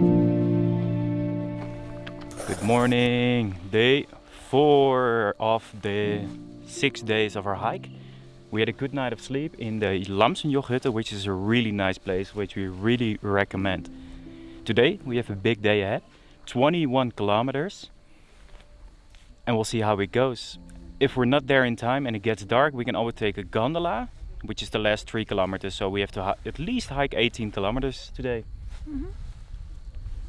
Good morning. Day four of the six days of our hike. We had a good night of sleep in the Lamsenjochhütte, which is a really nice place, which we really recommend. Today we have a big day ahead, 21 kilometers, and we'll see how it goes. If we're not there in time and it gets dark, we can always take a gondola, which is the last three kilometers. So we have to at least hike 18 kilometers today. Mm -hmm.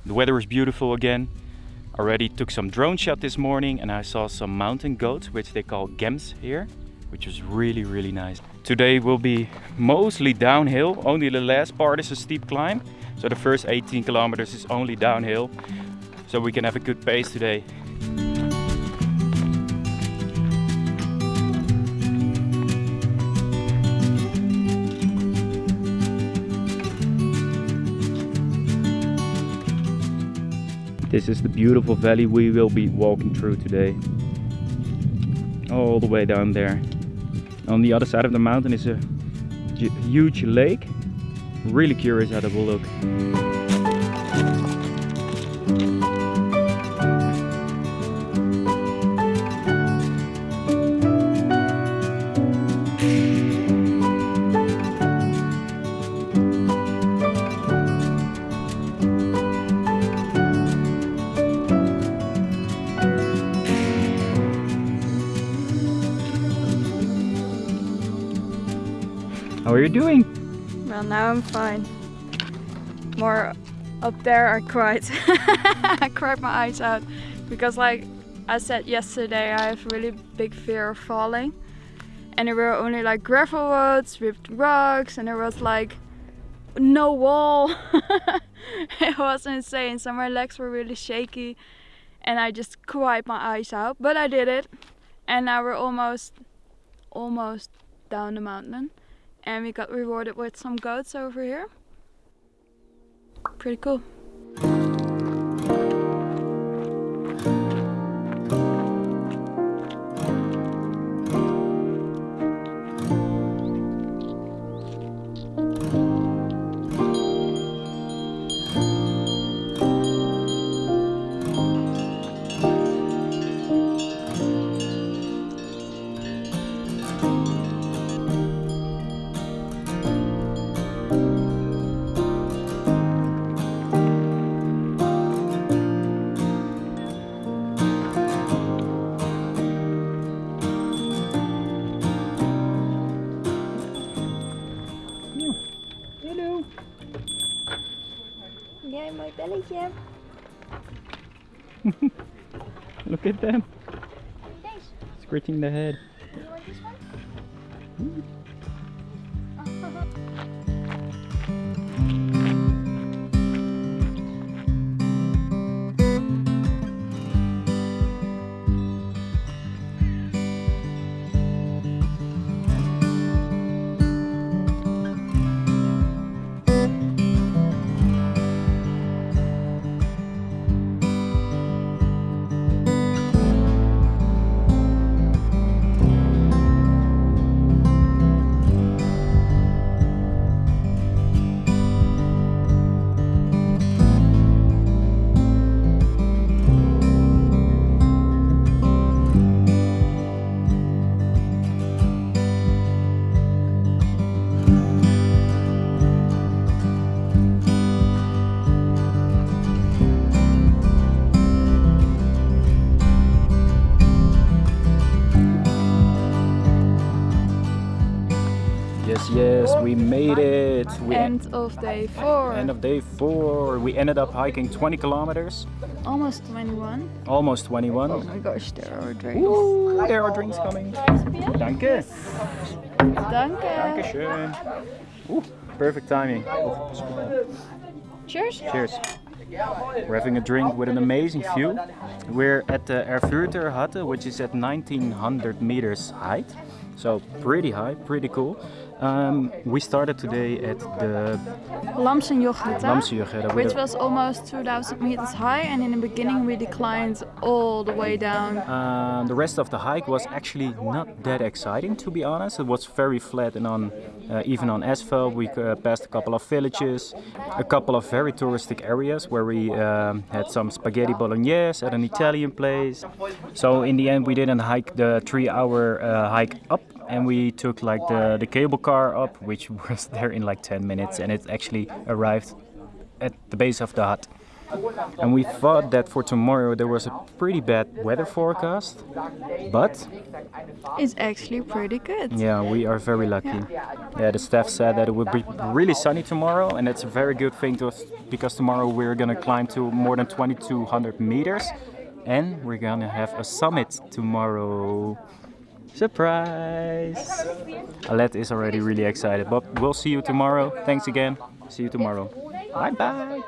The weather is beautiful again. Already took some drone shot this morning and I saw some mountain goats, which they call gems here, which was really, really nice. Today will be mostly downhill. Only the last part is a steep climb. So the first 18 kilometers is only downhill. So we can have a good pace today. This is the beautiful valley we will be walking through today. All the way down there. On the other side of the mountain is a huge lake. Really curious how that will look. How are you doing? Well, now I'm fine. More up there I cried. I cried my eyes out because like I said yesterday I have really big fear of falling and there were only like gravel roads with rocks and there was like no wall. it was insane so my legs were really shaky and I just cried my eyes out but I did it and now we're almost almost down the mountain and we got rewarded with some goats over here. Pretty cool. Belletje. Look at them. Scratching the head. You want this one? yes, mm. we made it. We end of day four. End of day four. We ended up hiking 20 kilometers. Almost 21. Almost 21. Oh my gosh, there are drinks. Ooh, there are drinks coming. Danke. Danke. Dankeschön. Ooh, perfect timing. Cheers. Cheers. We're having a drink with an amazing view. We're at the Erfurter Hut, which is at 1900 meters height. So pretty high, pretty cool. Um, we started today at the Lamsenjochhütte, which was almost 2,000 meters high, and in the beginning we declined all the way down. Uh, the rest of the hike was actually not that exciting, to be honest. It was very flat and on, uh, even on asphalt. We uh, passed a couple of villages, a couple of very touristic areas where we um, had some spaghetti bolognese at an Italian place. So in the end, we didn't hike the three-hour uh, hike up, and we took like the, the cable car up, which was there in like 10 minutes, and it actually arrived at the base of the hut. And we thought that for tomorrow there was a pretty bad weather forecast, but It's actually pretty good. yeah, we are very lucky. Yeah, the staff said that it would be really sunny tomorrow, and that's a very good thing to us because tomorrow we're gonna climb to more than 2,200 meters, and we're gonna have a summit tomorrow. Surprise! Alet is already really excited, but we'll see you tomorrow. Thanks again. See you tomorrow. Bye bye.